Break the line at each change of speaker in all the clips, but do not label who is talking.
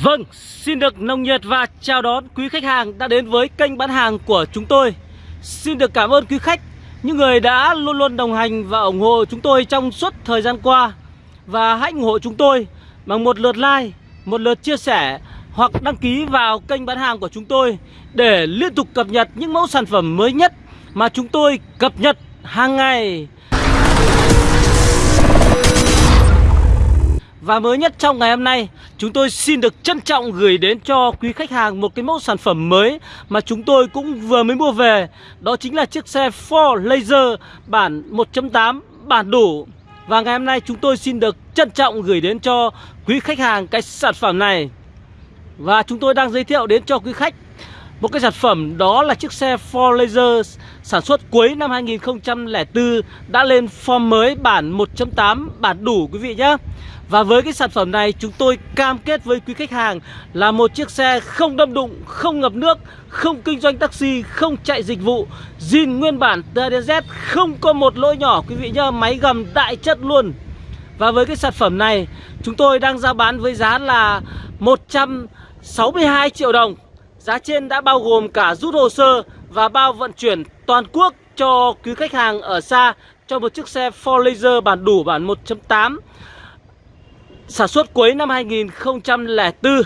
Vâng, xin được nồng nhiệt và chào đón quý khách hàng đã đến với kênh bán hàng của chúng tôi. Xin được cảm ơn quý khách, những người đã luôn luôn đồng hành và ủng hộ chúng tôi trong suốt thời gian qua. Và hãy ủng hộ chúng tôi bằng một lượt like, một lượt chia sẻ hoặc đăng ký vào kênh bán hàng của chúng tôi Để liên tục cập nhật những mẫu sản phẩm mới nhất mà chúng tôi cập nhật hàng ngày. Và mới nhất trong ngày hôm nay, chúng tôi xin được trân trọng gửi đến cho quý khách hàng một cái mẫu sản phẩm mới mà chúng tôi cũng vừa mới mua về. Đó chính là chiếc xe Ford Laser bản 1.8 bản đủ. Và ngày hôm nay chúng tôi xin được trân trọng gửi đến cho quý khách hàng cái sản phẩm này. Và chúng tôi đang giới thiệu đến cho quý khách một cái sản phẩm đó là chiếc xe Ford Laser sản xuất cuối năm 2004 đã lên form mới bản 1.8 bản đủ quý vị nhé. Và với cái sản phẩm này chúng tôi cam kết với quý khách hàng là một chiếc xe không đâm đụng, không ngập nước, không kinh doanh taxi, không chạy dịch vụ, zin nguyên bản TDZ không có một lỗi nhỏ quý vị nhá, máy gầm đại chất luôn. Và với cái sản phẩm này chúng tôi đang ra bán với giá là 162 triệu đồng. Giá trên đã bao gồm cả rút hồ sơ và bao vận chuyển toàn quốc cho quý khách hàng ở xa cho một chiếc xe 4 Laser bản đủ bản 1.8 sản xuất cuối năm 2004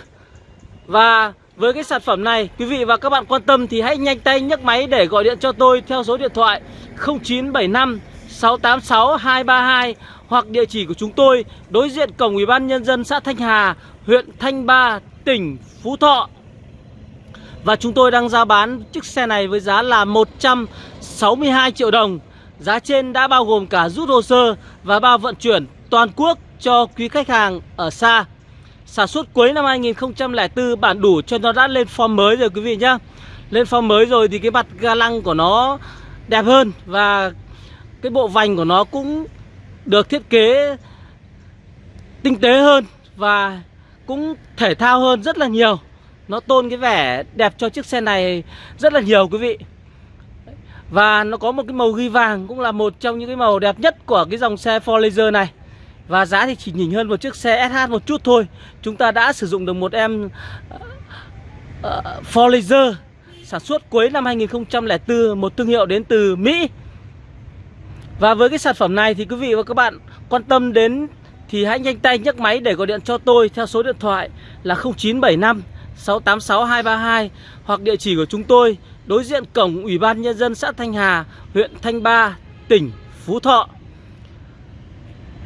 Và với cái sản phẩm này quý vị và các bạn quan tâm thì hãy nhanh tay nhấc máy để gọi điện cho tôi theo số điện thoại 0975 686 232 hoặc địa chỉ của chúng tôi đối diện cổng Ủy ban nhân dân xã Thanh Hà, huyện Thanh Ba, tỉnh Phú Thọ. Và chúng tôi đang ra bán chiếc xe này với giá là 162 triệu đồng. Giá trên đã bao gồm cả rút hồ sơ và bao vận chuyển toàn quốc cho quý khách hàng ở xa. Sản xuất cuối năm 2004 bản đủ cho nó đã lên form mới rồi quý vị nhá. Lên form mới rồi thì cái mặt ga lăng của nó đẹp hơn Và cái bộ vành của nó cũng được thiết kế tinh tế hơn Và cũng thể thao hơn rất là nhiều. Nó tôn cái vẻ đẹp cho chiếc xe này rất là nhiều quý vị. Và nó có một cái màu ghi vàng cũng là một trong những cái màu đẹp nhất của cái dòng xe Ford Laser này và giá thì chỉ nhỉnh hơn một chiếc xe SH một chút thôi. Chúng ta đã sử dụng được một em ờ, ờ, uh, uh, Ford Laser Sản xuất cuối năm 2004 Một thương hiệu đến từ Mỹ. Và với cái sản phẩm này thì quý vị và các bạn quan tâm đến Thì hãy nhanh tay nhấc máy để gọi điện cho tôi Theo số điện thoại là 0975 686 232 Hoặc địa chỉ của chúng tôi Đối diện cổng Ủy ban Nhân dân xã Thanh Hà Huyện Thanh Ba, tỉnh Phú Thọ.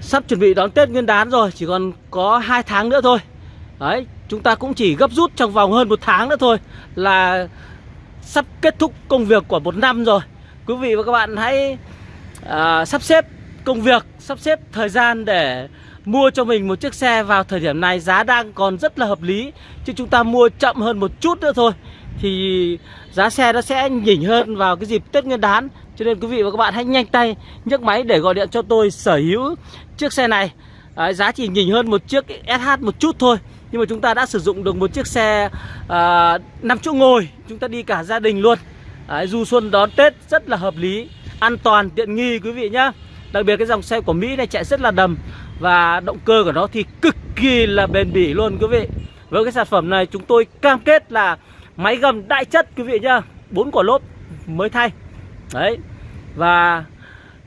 Sắp chuẩn bị đón Tết Nguyên đán rồi Chỉ còn có 2 tháng nữa thôi. Đấy Chúng ta cũng chỉ gấp rút trong vòng hơn một tháng nữa thôi Là sắp kết thúc công việc của một năm rồi. Quý vị và các bạn hãy à, sắp xếp công việc Sắp xếp thời gian để mua cho mình một chiếc xe vào thời điểm này Giá đang còn rất là hợp lý Chứ chúng ta mua chậm hơn một chút nữa thôi Thì giá xe nó sẽ nhỉnh hơn vào cái dịp Tết Nguyên đán. Cho nên quý vị và các bạn hãy nhanh tay nhấc máy để gọi điện cho tôi sở hữu chiếc xe này. Đấy, Giá chỉ nhỉnh hơn một chiếc SH một chút thôi Nhưng mà chúng ta đã sử dụng được một chiếc xe à, 5 chỗ ngồi. Chúng ta đi cả gia đình luôn. Đấy, Du xuân đón Tết rất là hợp lý An toàn, tiện nghi quý vị nhá. Đặc biệt cái dòng xe của Mỹ này chạy rất là đầm Và động cơ của nó thì cực kỳ là bền bỉ luôn quý vị. Với cái sản phẩm này chúng tôi cam kết là Máy gầm đại chất quý vị nhá. Bốn quả lốp mới thay. Đấy Và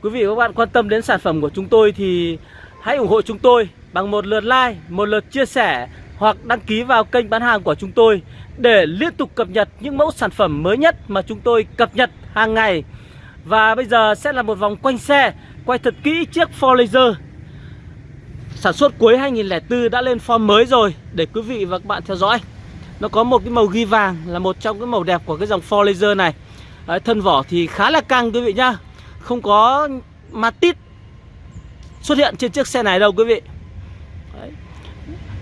quý vị và các bạn quan tâm đến sản phẩm của chúng tôi thì hãy ủng hộ chúng tôi bằng một lượt like, một lượt chia sẻ hoặc đăng ký vào kênh bán hàng của chúng tôi để liên tục cập nhật những mẫu sản phẩm mới nhất mà chúng tôi cập nhật hàng ngày. Và bây giờ sẽ là một vòng quanh xe, quay thật kỹ chiếc Ford Laser sản xuất cuối 2004 đã lên form mới rồi để quý vị và các bạn theo dõi. Nó có một cái màu ghi vàng là một trong cái màu đẹp của cái dòng Ford Laser này. Đấy, thân vỏ thì khá là căng quý vị nhá không có ma tít xuất hiện trên chiếc xe này đâu quý vị. Đấy.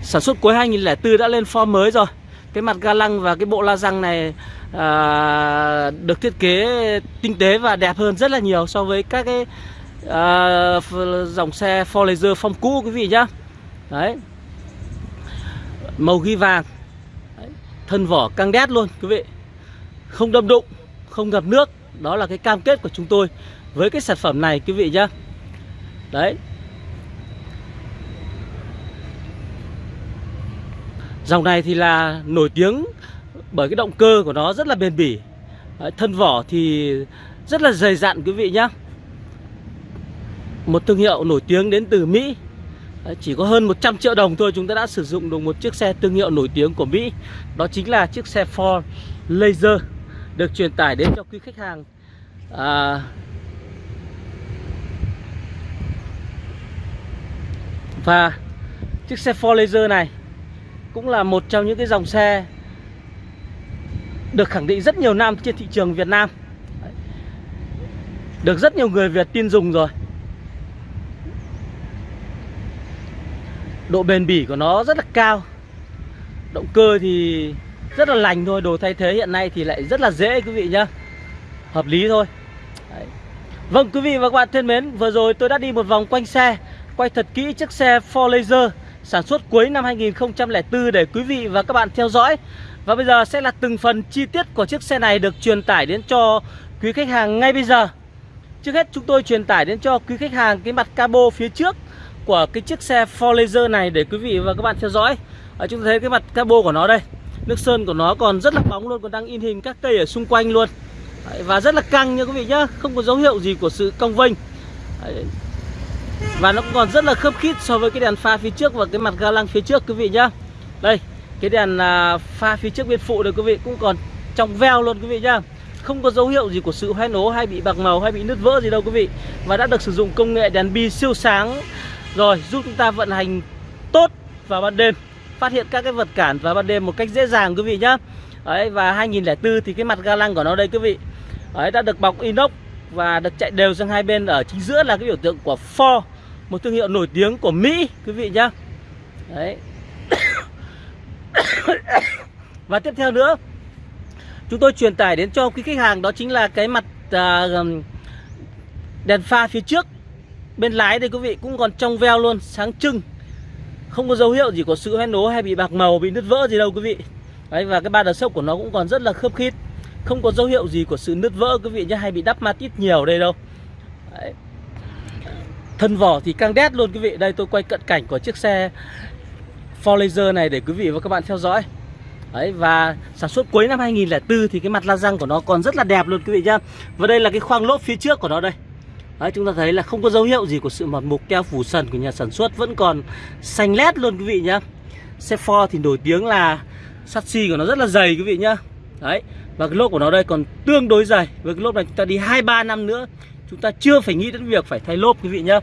Sản xuất cuối 2004 đã lên form mới rồi. Cái mặt ga lăng và cái bộ la răng này à, Được thiết kế tinh tế và đẹp hơn rất là nhiều So với các cái à, dòng xe Ford Laser phong cũ quý vị nhá. Đấy. Màu ghi vàng. Đấy. Thân vỏ căng đét luôn quý vị. Không đâm đụng không ngập nước. Đó là cái cam kết của chúng tôi. Với cái sản phẩm này quý vị nhá. Đấy. Dòng này thì là nổi tiếng bởi cái động cơ của nó rất là bền bỉ. Đấy, Thân vỏ thì rất là dày dặn quý vị nhá, Một thương hiệu nổi tiếng đến từ Mỹ. Chỉ có hơn 100 triệu đồng thôi chúng ta đã sử dụng được một chiếc xe thương hiệu nổi tiếng của Mỹ. Đó chính là chiếc xe Ford Laser Được truyền tải đến cho quý khách hàng. À, Và chiếc xe Ford Laser này cũng là một trong những cái dòng xe được khẳng định rất nhiều năm trên thị trường Việt Nam. Được rất nhiều người Việt tin dùng rồi. Độ bền bỉ của nó rất là cao. Động cơ thì rất là lành thôi, Đồ thay thế hiện nay thì lại rất là dễ, quý vị nhá. Hợp lý thôi. Đấy. Vâng quý vị và các bạn thân mến, Vừa rồi tôi đã đi một vòng quanh xe. Quay thật kỹ chiếc xe Ford Laser Sản xuất cuối năm 2004 để quý vị và các bạn theo dõi. Và bây giờ sẽ là từng phần chi tiết của chiếc xe này được truyền tải đến cho quý khách hàng ngay bây giờ. Trước hết chúng tôi truyền tải đến cho quý khách hàng cái mặt cabo phía trước của cái chiếc xe Ford Laser này để quý vị và các bạn theo dõi. À, Chúng ta thấy cái mặt cabo của nó đây. Nước sơn của nó còn rất là bóng luôn, còn đang in hình các cây ở xung quanh luôn. Và rất là căng nha quý vị nhá, không có dấu hiệu gì của sự cong vênh và nó còn rất là khớp khít so với cái đèn pha phía trước và cái mặt ga lăng phía trước, quý vị nhá. Đây, cái đèn à, pha phía trước bên phụ này, quý vị, cũng còn trong veo luôn, quý vị nhá. Không có dấu hiệu gì của sự hoen ố hay bị bạc màu hay bị nứt vỡ gì đâu, quý vị. Và đã được sử dụng công nghệ đèn bi siêu sáng Rồi, giúp chúng ta vận hành tốt vào ban đêm, Phát hiện các cái vật cản vào ban đêm một cách dễ dàng, quý vị nhá. Đấy, và 2004 thì cái mặt ga lăng của nó đây, quý vị. Đấy, đã được bọc inox và được chạy đều sang hai bên ở chính giữa là cái biểu tượng của Ford một thương hiệu nổi tiếng của Mỹ quý vị nhá. Đấy. Và tiếp theo nữa chúng tôi truyền tải đến cho quý khách hàng đó chính là cái mặt à, đèn pha phía trước. Bên lái đây quý vị cũng còn trong veo luôn sáng trưng. Không có dấu hiệu gì của sự hoen ố hay bị bạc màu bị nứt vỡ gì đâu quý vị. Đấy và cái ba đờ sốc của nó cũng còn rất là khớp khít không có dấu hiệu gì của sự nứt vỡ, quý vị nhé, hay bị đắp matit nhiều đây đâu. Đấy. Thân vỏ thì căng đét luôn, quý vị. Đây, tôi quay cận cảnh của chiếc xe Ford Laser này để quý vị và các bạn theo dõi. Đấy, và sản xuất cuối năm 2004 thì cái mặt la răng của nó còn rất là đẹp luôn, quý vị nhá. Và đây là cái khoang lốp phía trước của nó đây. Đấy, chúng ta thấy là không có dấu hiệu gì của sự mọt mục keo phủ sần của nhà sản xuất, Vẫn còn xanh lét luôn, quý vị nhá. Xe Ford thì nổi tiếng là sắt xi của nó rất là dày, quý vị nhá. Đấy và cái lốp của nó đây còn tương đối dày Với cái lốp này chúng ta đi 2-3 năm nữa Chúng ta chưa phải nghĩ đến việc phải thay lốp quý vị nhá.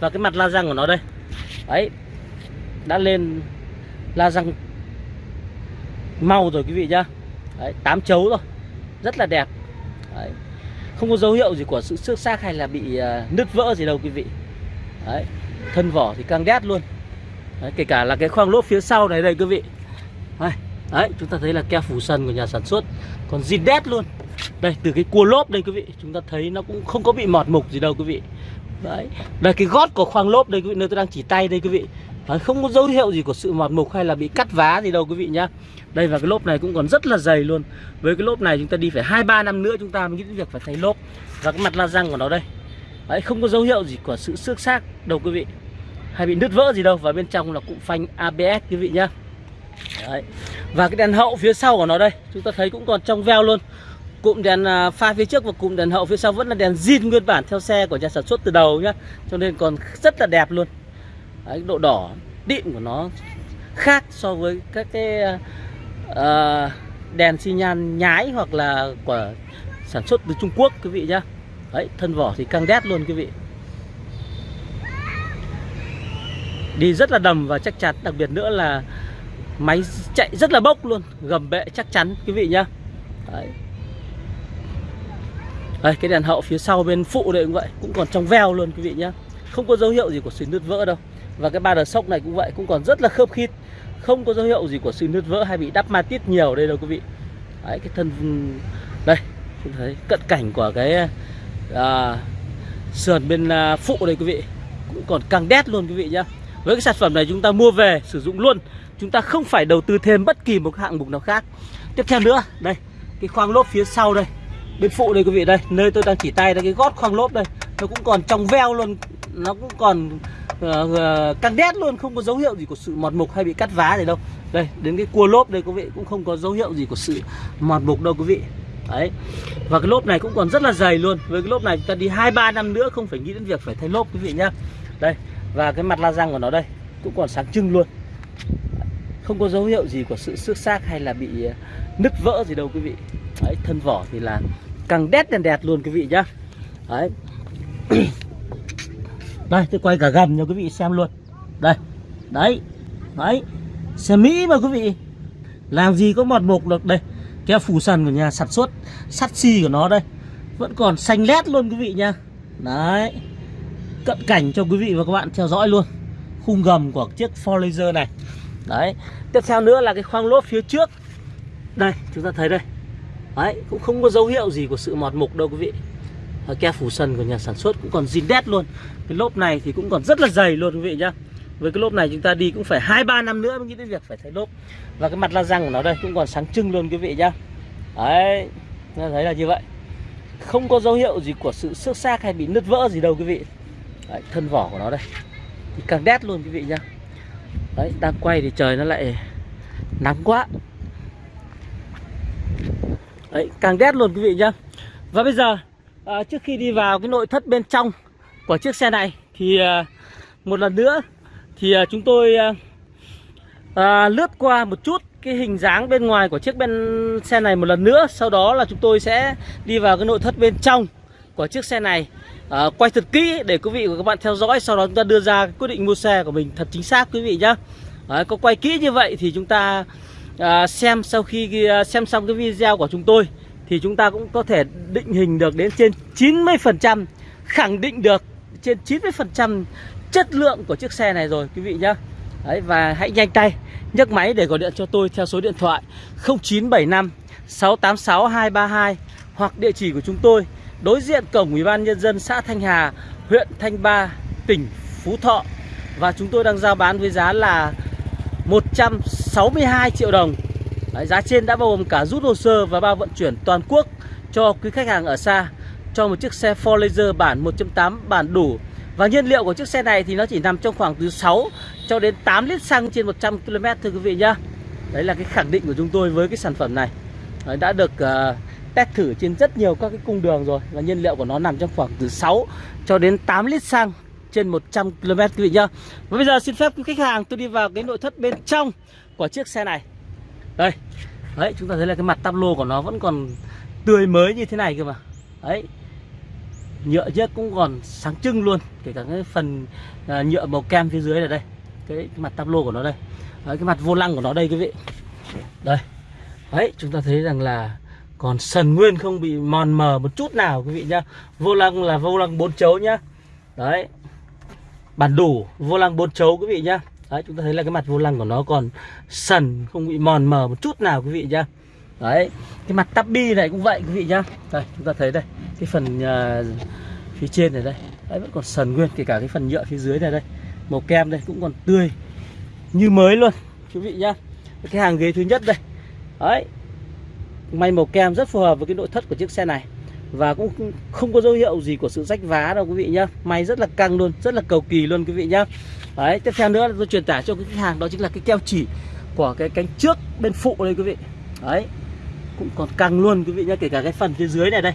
Và cái mặt la răng của nó đây. Đấy Đã lên la răng Mau rồi quý vị nhá. Đấy, 8 chấu rồi Rất là đẹp. Đấy. Không có dấu hiệu gì của sự xước xác hay là bị uh, nứt vỡ gì đâu quý vị. Đấy Thân vỏ thì căng đét luôn. Đấy, Kể cả là cái khoang lốp phía sau này đây quý vị. Đấy, Đấy chúng ta thấy là keo phủ sân của nhà sản xuất Còn zin đét luôn. Đây từ cái cua lốp đây quý vị Chúng ta thấy nó cũng không có bị mọt mục gì đâu quý vị. Đấy Đây cái gót của khoang lốp đây quý vị Nơi tôi đang chỉ tay đây quý vị. Đấy, Không có dấu hiệu gì của sự mọt mục hay là bị cắt vá gì đâu quý vị nhá. Đây và cái lốp này cũng còn rất là dày luôn. Với cái lốp này chúng ta đi phải 2-3 năm nữa Chúng ta mới nghĩ đến việc phải thay lốp. Và cái mặt la răng của nó đây. Đấy không có dấu hiệu gì của sự xước xác đâu quý vị. Hay bị nứt vỡ gì đâu Và bên trong là cụm phanh ABS quý vị nhá. Đấy. Và cái đèn hậu phía sau của nó đây Chúng ta thấy cũng còn trong veo luôn. Cụm đèn à, pha phía trước và cụm đèn hậu phía sau vẫn là đèn zin nguyên bản theo xe của nhà sản xuất từ đầu nhá. Cho nên còn rất là đẹp luôn. Đấy, Độ đỏ địn của nó khác so với các cái uh, đèn xi nhan nhái hoặc là của sản xuất từ Trung Quốc quý vị nhá. Đấy, thân vỏ thì căng đét luôn quý vị. Đi rất là đầm và chắc chắn Đặc biệt nữa là máy chạy rất là bốc luôn Gầm bệ chắc chắn quý vị nhá. Đấy. Đây, cái đèn hậu phía sau bên phụ đây cũng vậy Cũng còn trong veo luôn quý vị nhá. Không có dấu hiệu gì của sự nứt vỡ đâu. Và cái ba đờ sốc này cũng vậy Cũng còn rất là khớp khít. Không có dấu hiệu gì của sự nứt vỡ hay bị đắp ma tít nhiều đây đâu quý vị. Đấy, cái thân Đây, chúng thấy cận cảnh của cái à, Sườn bên à, phụ đây quý vị. Cũng còn căng đét luôn quý vị nhá. Với cái sản phẩm này chúng ta mua về sử dụng luôn. Chúng ta không phải đầu tư thêm bất kỳ một hạng mục nào khác. Tiếp theo nữa, đây Cái khoang lốp phía sau đây bên phụ đây quý vị đây nơi tôi đang chỉ tay đây cái gót khoang lốp đây nó cũng còn trong veo luôn nó cũng còn uh, căng đét luôn không có dấu hiệu gì của sự mọt mục hay bị cắt vá gì đâu. Đây đến cái cua lốp đây quý vị cũng không có dấu hiệu gì của sự mọt mục đâu quý vị. Đấy và cái lốp này cũng còn rất là dày luôn. Với cái lốp này chúng ta đi hai ba năm nữa không phải nghĩ đến việc phải thay lốp quý vị nhá. Đây và cái mặt la răng của nó đây cũng còn sáng trưng luôn không có dấu hiệu gì của sự xước xác hay là bị ờ, nứt vỡ gì đâu quý vị. Đấy, thân vỏ thì là càng đét đèn đẹp luôn quý vị nhá. Đấy. Đây tôi quay cả gần cho quý vị xem luôn. Đây đấy đấy. Xe mỹ mà quý vị. Làm gì có mọt mục được. Đây cái phủ sần của nhà sản xuất sắt xi của nó đây. Vẫn còn xanh lét luôn quý vị nha đấy. Cận cảnh cho quý vị và các bạn theo dõi luôn. Khung gầm của chiếc Ford Laser này đấy. Tiếp theo nữa là cái khoang lốp phía trước. Đây chúng ta thấy đây. Đấy cũng không có dấu hiệu gì của sự mọt mục đâu quý vị. Và ke phủ sần của nhà sản xuất cũng còn zin đét luôn. Cái lốp này thì cũng còn rất là dày luôn quý vị nhá. Với cái lốp này chúng ta đi cũng phải hai ba năm nữa mới nghĩ đến việc phải thay lốp. Và cái mặt la răng của nó đây cũng còn sáng trưng luôn quý vị nhá. Đấy thấy là như vậy. Không có dấu hiệu gì của sự xước xác hay bị nứt vỡ gì đâu quý vị. Đấy, thân vỏ của nó đây. Thì càng đét luôn quý vị nhá đấy đang quay thì trời nó lại nắng quá. Đấy càng đét luôn quý vị nhá. Và bây giờ à, trước khi đi vào cái nội thất bên trong của chiếc xe này thì à, một lần nữa thì à, chúng tôi à, à, lướt qua một chút cái hình dáng bên ngoài của chiếc bên xe này một lần nữa. Sau đó là chúng tôi sẽ đi vào cái nội thất bên trong của chiếc xe này à, quay thật kỹ để quý vị và các bạn theo dõi sau đó chúng ta đưa ra quyết định mua xe của mình thật chính xác quý vị nhá. Đấy, có quay kỹ như vậy thì chúng ta à, xem sau khi à, xem xong cái video của chúng tôi thì chúng ta cũng có thể định hình được đến trên 90% khẳng định được trên 90% chất lượng của chiếc xe này rồi quý vị nhá. Đấy, và hãy nhanh tay nhấc máy để gọi điện cho tôi theo số điện thoại 0975 686 232 hoặc địa chỉ của chúng tôi đối diện cổng Ủy ban nhân dân xã Thanh Hà, huyện Thanh Ba, tỉnh Phú Thọ và chúng tôi đang giao bán với giá là 162 triệu đồng. Đấy, giá trên đã bao gồm cả rút hồ sơ và bao vận chuyển toàn quốc cho quý khách hàng ở xa cho một chiếc xe Ford Laser bản 1.8 bản đủ và nhiên liệu của chiếc xe này thì nó chỉ nằm trong khoảng từ 6 cho đến 8 lít xăng trên 100 km thưa quý vị nhá. Đấy là cái khẳng định của chúng tôi với cái sản phẩm này. Đấy, đã được uh, test thử trên rất nhiều các cái cung đường rồi và nhiên liệu của nó nằm trong khoảng từ 6 cho đến 8 lít xăng trên 100 km quý vị nhá. Và bây giờ xin phép quý khách hàng tôi đi vào cái nội thất bên trong của chiếc xe này. Đây. Đấy, chúng ta thấy là cái mặt tắp lô của nó vẫn còn tươi mới như thế này cơ mà. Đấy, nhựa chiếc cũng còn sáng trưng luôn kể cả cái phần à, nhựa màu kem phía dưới là đây cái, cái mặt tablo của nó đây đấy, cái mặt vô lăng của nó đây quý vị đây đấy chúng ta thấy rằng là còn sần nguyên không bị mòn mờ một chút nào quý vị nhá. Vô lăng là vô lăng bốn chấu nhá. Đấy. Bản đủ vô lăng bốn chấu quý vị nhá. Đấy chúng ta thấy là cái mặt vô lăng của nó. Còn sần không bị mòn mờ một chút nào quý vị nhá. Đấy. Cái mặt tắp bi này cũng vậy quý vị nhá. Đây chúng ta thấy đây cái phần uh, phía trên này đây. Đấy, vẫn còn sần nguyên kể cả cái phần nhựa phía dưới này đây. Màu kem đây cũng còn tươi như mới luôn quý vị nhá. Cái hàng ghế thứ nhất đây. Đấy may màu kem rất phù hợp với cái nội thất của chiếc xe này. Và cũng không có dấu hiệu gì của sự rách vá đâu quý vị nhá. May rất là căng luôn, rất là cầu kỳ luôn quý vị nhá. Đấy, tiếp theo nữa tôi truyền tải cho cái khách hàng, đó chính là cái keo chỉ của cái cánh trước bên phụ đây quý vị. Đấy, cũng còn căng luôn quý vị nhá, kể cả cái phần phía dưới này đây.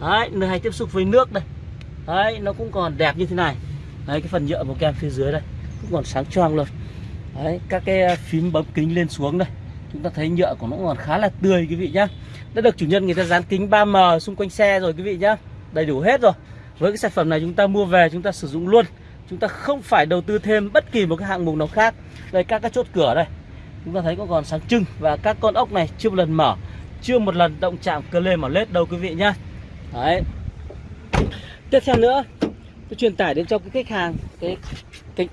Đấy, nơi hay tiếp xúc với nước đây. Đấy, nó cũng còn đẹp như thế này. Đấy, cái phần nhựa màu kem phía dưới đây, cũng còn sáng choang luôn. Đấy, các cái à, phím bấm kính lên xuống đây chúng ta thấy nhựa của nó còn khá là tươi, quý vị nhá. Đã được chủ nhân người ta dán kính 3M xung quanh xe rồi, quý vị nhá. Đầy đủ hết rồi. Với cái sản phẩm này chúng ta mua về, chúng ta sử dụng luôn. Chúng ta không phải đầu tư thêm bất kỳ một cái hạng mục nào khác. Đây, các cái chốt cửa đây. Chúng ta thấy có còn sáng trưng và các con ốc này chưa một lần mở, chưa một lần động chạm cơ lê mở lết đâu, quý vị nhá. Đấy. Tiếp theo nữa, tôi truyền tải đến cho cái khách hàng cái cái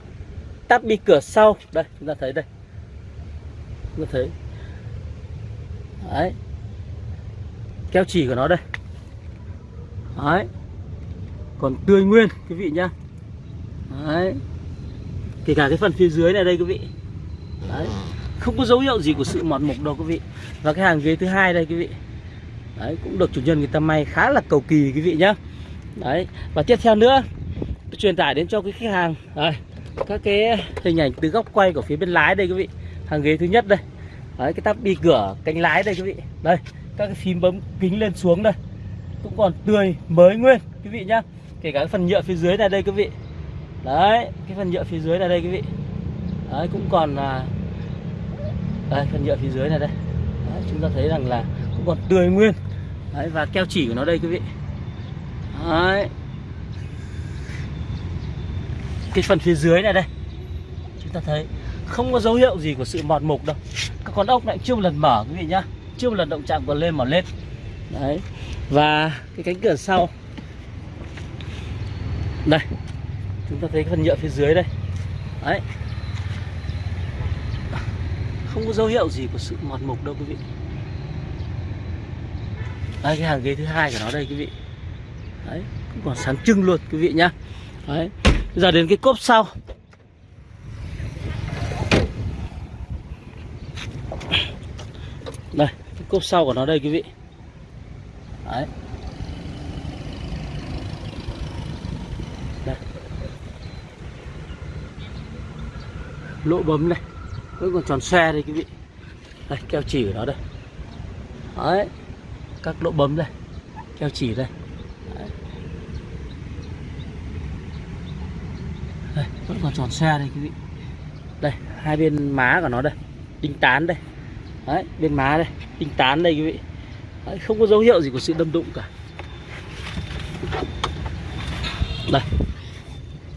tắp bi cửa sau. Đây, chúng ta thấy đây. Chúng ta thấy đấy. Keo chỉ của nó đây. Đấy. Còn tươi nguyên, quý vị nhá. Đấy. Kể cả cái phần phía dưới này đây, quý vị. Đấy. Không có dấu hiệu gì của sự mọt mục đâu, quý vị. Và cái hàng ghế thứ hai đây, quý vị. Đấy, cũng được chủ nhân người ta may khá là cầu kỳ, quý vị nhá. Đấy. Và tiếp theo nữa truyền tải đến cho cái khách hàng. Đây. Các cái hình ảnh từ góc quay của phía bên lái đây, quý vị. Hàng ghế thứ nhất đây đấy cái tắp bi cửa cánh lái đây quý vị. Đây các cái phím bấm kính lên xuống đây. Cũng còn tươi mới nguyên quý vị nhá. Kể cả cái phần nhựa phía dưới này đây quý vị. Đấy cái phần nhựa phía dưới này đây quý vị. Đấy cũng còn là đây phần nhựa phía dưới này đây. Đấy, chúng ta thấy rằng là cũng còn tươi nguyên. Đấy và keo chỉ của nó đây quý vị. Đấy. Cái phần phía dưới này đây. Chúng ta thấy không có dấu hiệu gì của sự mọt mục đâu. Các con ốc lại chưa một lần mở, quý vị nhá. Chưa một lần động chạm còn lên mở lên. Đấy. Và cái cánh cửa sau. Đây. Chúng ta thấy cái phần nhựa phía dưới đây. Đấy. Không có dấu hiệu gì của sự mọt mục đâu, quý vị. Đây cái hàng ghế thứ hai của nó đây, quý vị. Đấy. Cũng còn sáng trưng luôn, quý vị nhá. Đấy. Bây giờ đến cái cốp sau. Đây, cốp sau của nó đây quý vị. Đấy. Đây. Lỗ bấm này. Vẫn còn tròn xe đây quý vị. Đây, keo chỉ của nó đây. Đấy. Các lỗ bấm đây. Keo chỉ đây. Đấy. đây vẫn còn tròn xe đây quý vị. Đây hai bên má của nó đây. Đinh tán đây. Đấy bên má đây tinh tán đây quý vị. Đấy, không có dấu hiệu gì của sự đâm đụng cả. Đây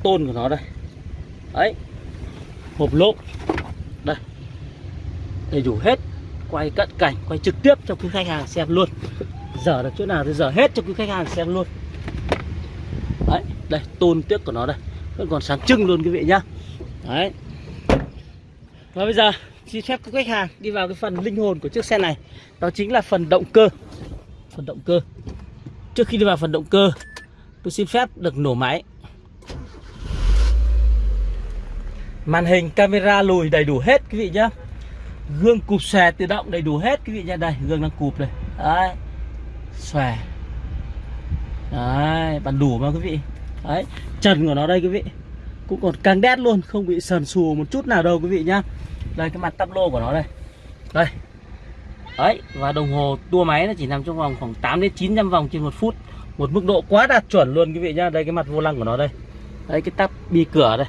tôn của nó đây. Đấy hộp lốp đây đầy đủ hết. Quay cận cảnh quay trực tiếp cho quý khách hàng xem luôn. Giờ được chỗ nào thì giờ hết cho quý khách hàng xem luôn. Đấy đây tôn tiếc của nó đây. Vẫn còn sáng trưng luôn quý vị nhá. Đấy. Và bây giờ xin phép các khách hàng đi vào cái phần linh hồn của chiếc xe này. Đó chính là phần động cơ. Phần động cơ. Trước khi đi vào phần động cơ, tôi xin phép được nổ máy. Màn hình camera lùi đầy đủ hết quý vị nhá. Gương cụp xòe tự động đầy đủ hết quý vị nhá. Đây, gương đang cụp đây đấy, xòe. Đấy bàn đủ mà quý vị. Đấy, trần của nó đây quý vị. Cũng còn càng đét luôn, không bị sần sù một chút nào đâu quý vị nhá đây, cái mặt tắp lô của nó đây. Đây. Đấy, và đồng hồ tua máy nó chỉ nằm trong vòng khoảng 8 đến 900 vòng trên một phút. Một mức độ quá đạt chuẩn luôn, quý vị nhá. Đây, cái mặt vô lăng của nó đây. Đấy, cái tắp bi cửa đây.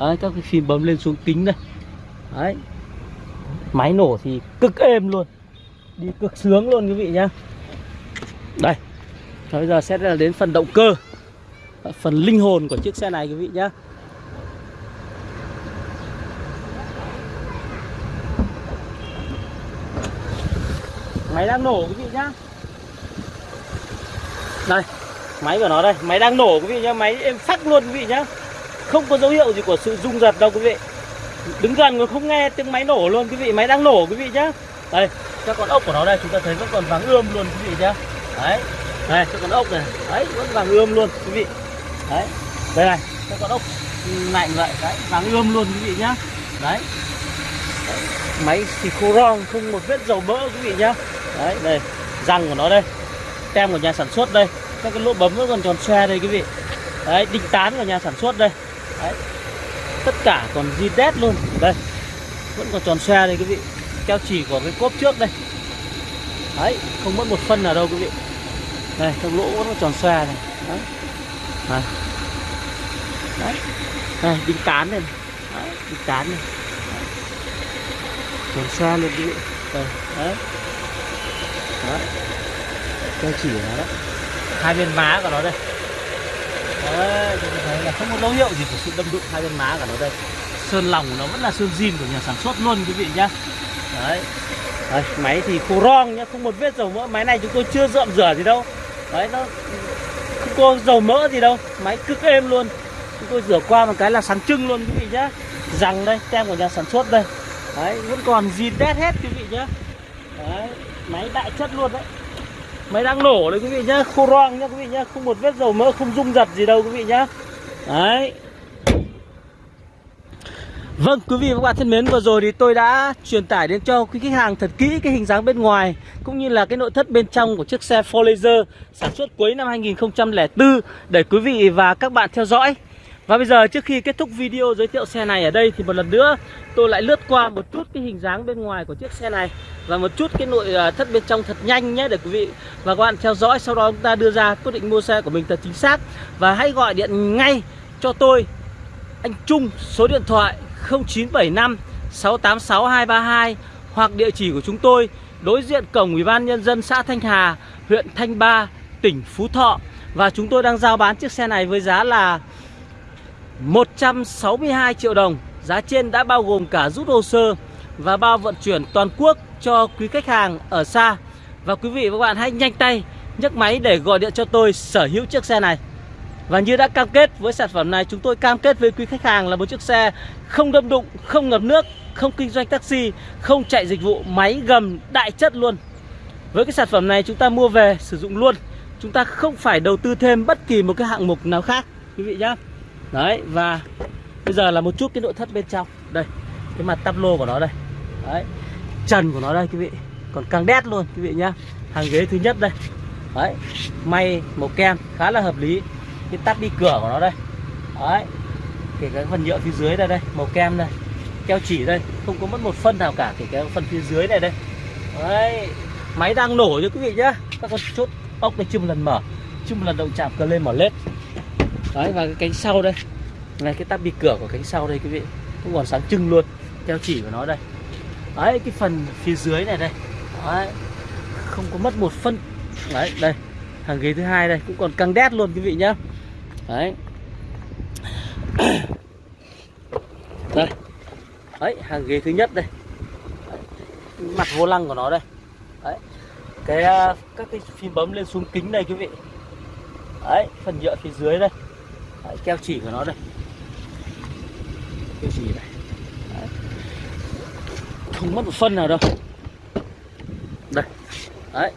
Đấy, các cái phím bấm lên xuống kính đây. Đấy. Máy nổ thì cực êm luôn. Đi cực sướng luôn, quý vị nhá. Đây. Và bây giờ sẽ là đến phần động cơ. Phần linh hồn của chiếc xe này, quý vị nhé máy đang nổ quý vị nhá. Đây máy của nó đây máy đang nổ quý vị nhá máy êm sắc luôn quý vị nhá. Không có dấu hiệu gì của sự rung giật đâu quý vị. Đứng gần người không nghe tiếng máy nổ luôn quý vị máy đang nổ quý vị nhá. Đây các con ốc của nó đây chúng ta thấy vẫn còn vàng ươm luôn quý vị nhá. Đấy đây các con ốc này đấy vẫn vàng ươm luôn quý vị. Đấy đây này các con ốc lạnh vậy đấy vàng ươm luôn quý vị nhá. Đấy, đấy. máy thì khô rong không một vết dầu mỡ quý vị nhá đấy đây răng của nó đây tem của nhà sản xuất đây các cái lỗ bấm vẫn còn tròn xe đây quý vị đấy đinh tán của nhà sản xuất đây đấy tất cả còn di đét luôn đây vẫn còn tròn xe đây quý vị keo chỉ của cái cốp trước đây đấy không mất một phân nào đâu quý vị đây các lỗ vẫn còn tròn xe này đấy đây. Đấy. Đây, đinh tán này. Đấy, đinh tán này. tròn xe luôn quý vị. Đây, đấy đó. Cho chỉ nó đó. Hai bên má của nó đây. Đấy, thấy là không có dấu hiệu gì của sự đâm đụng hai bên má của nó đây. Sơn lòng của nó vẫn là sơn zin của nhà sản xuất luôn quý vị nhá. Đấy. đấy, máy thì khô rong nhá, không một vết dầu mỡ. Máy này chúng tôi chưa dợm rửa gì đâu. Đấy, nó không có dầu mỡ gì đâu máy cực êm luôn chúng tôi rửa qua một cái là sáng trưng luôn quý vị nhá rằng đây tem của nhà sản xuất đây đấy vẫn còn zin đét hết quý vị nhá đấy máy đại chất luôn đấy. Máy đang nổ đấy quý vị nhá khô roang nhá quý vị nhá không một vết dầu mỡ không rung giật gì đâu quý vị nhá. Đấy. Vâng quý vị và các bạn thân mến, vừa rồi thì tôi đã truyền tải đến cho quý khách hàng thật kỹ cái hình dáng bên ngoài, Cũng như là cái nội thất bên trong của chiếc xe Ford Laser sản xuất cuối năm 2004 để quý vị và các bạn theo dõi. Và bây giờ trước khi kết thúc video giới thiệu xe này ở đây thì một lần nữa tôi lại lướt qua một chút cái hình dáng bên ngoài của chiếc xe này và một chút cái nội à, thất bên trong thật nhanh nhé để quý vị và các bạn theo dõi. Sau đó chúng ta đưa ra quyết định mua xe của mình thật chính xác. Và hãy gọi điện ngay cho tôi anh Trung số điện thoại 0975 686 232 hoặc địa chỉ của chúng tôi đối diện cổng Ủy ban nhân dân xã Thanh Hà, huyện Thanh Ba, tỉnh Phú Thọ. Và chúng tôi đang giao bán chiếc xe này với giá là 162 triệu đồng. Giá trên đã bao gồm cả rút hồ sơ và bao vận chuyển toàn quốc cho quý khách hàng ở xa. Và quý vị và các bạn hãy nhanh tay nhấc máy để gọi điện cho tôi sở hữu chiếc xe này. Và như đã cam kết với sản phẩm này chúng tôi cam kết với quý khách hàng là một chiếc xe không đâm đụng, không ngập nước, không kinh doanh taxi, không chạy dịch vụ máy gầm đại chất luôn. Với cái sản phẩm này chúng ta mua về sử dụng luôn. Chúng ta không phải đầu tư thêm bất kỳ một cái hạng mục nào khác quý vị nhé. Đấy và bây giờ là một chút cái nội thất bên trong. Đây, cái mặt tắp lô của nó đây. Đấy. Trần của nó đây quý vị. Còn càng đét luôn quý vị nhá. Hàng ghế thứ nhất đây. Đấy. May màu kem khá là hợp lý. Cái tắp đi cửa của nó đây. Đấy. Kể cả phần nhựa phía dưới đây đây, màu kem đây. Keo chỉ đây, không có mất một phân nào cả kể cả phần phía dưới này đây. Đấy. Máy đang nổ cho quý vị nhá. Các con chốt ốc này chưa một lần mở, chưa một lần động chạm cờ lên mở lết. Đấy, và cái cánh sau đây. Này, cái tắp bi cửa của cánh sau đây, quý vị. Cũng còn sáng trưng luôn, theo chỉ của nó đây. Đấy, cái phần phía dưới này đây. Đấy, không có mất một phân. Đấy, đây. Hàng ghế thứ hai đây, cũng còn căng đét luôn, quý vị nhá. Đấy. Đây. Đấy, hàng ghế thứ nhất đây. Đấy. mặt vô lăng của nó đây. Đấy. Cái à, các cái phím bấm lên xuống kính đây, quý vị. Đấy, phần nhựa phía dưới đây đấy, keo chỉ của nó đây. Keo chỉ này. Đấy. không mất một phân nào đâu. Đây. Đấy.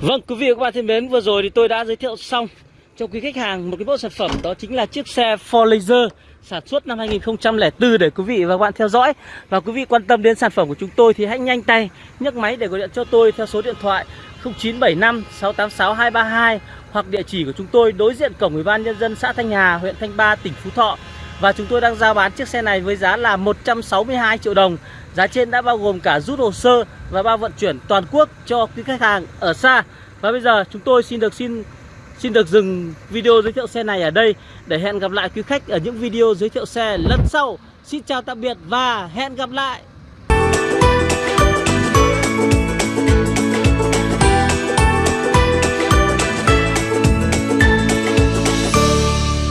Vâng, quý vị và các bạn thân mến, vừa rồi thì tôi đã giới thiệu xong cho quý khách hàng một cái mẫu sản phẩm đó chính là chiếc xe Ford Laser sản xuất năm 2004 để quý vị và các bạn theo dõi. Và quý vị quan tâm đến sản phẩm của chúng tôi thì hãy nhanh tay nhấc máy để gọi điện cho tôi theo số điện thoại 0975 686 232 hoặc địa chỉ của chúng tôi đối diện cổng Ủy ban nhân dân xã Thanh Hà, huyện Thanh Ba, tỉnh Phú Thọ. Và chúng tôi đang giao bán chiếc xe này với giá là 162 triệu đồng. Giá trên đã bao gồm cả rút hồ sơ và bao vận chuyển toàn quốc cho quý khách hàng ở xa. Và bây giờ chúng tôi xin được xin Xin được dừng video giới thiệu xe này ở đây để hẹn gặp lại quý khách ở những video giới thiệu xe lần sau. Xin chào tạm biệt và hẹn gặp lại.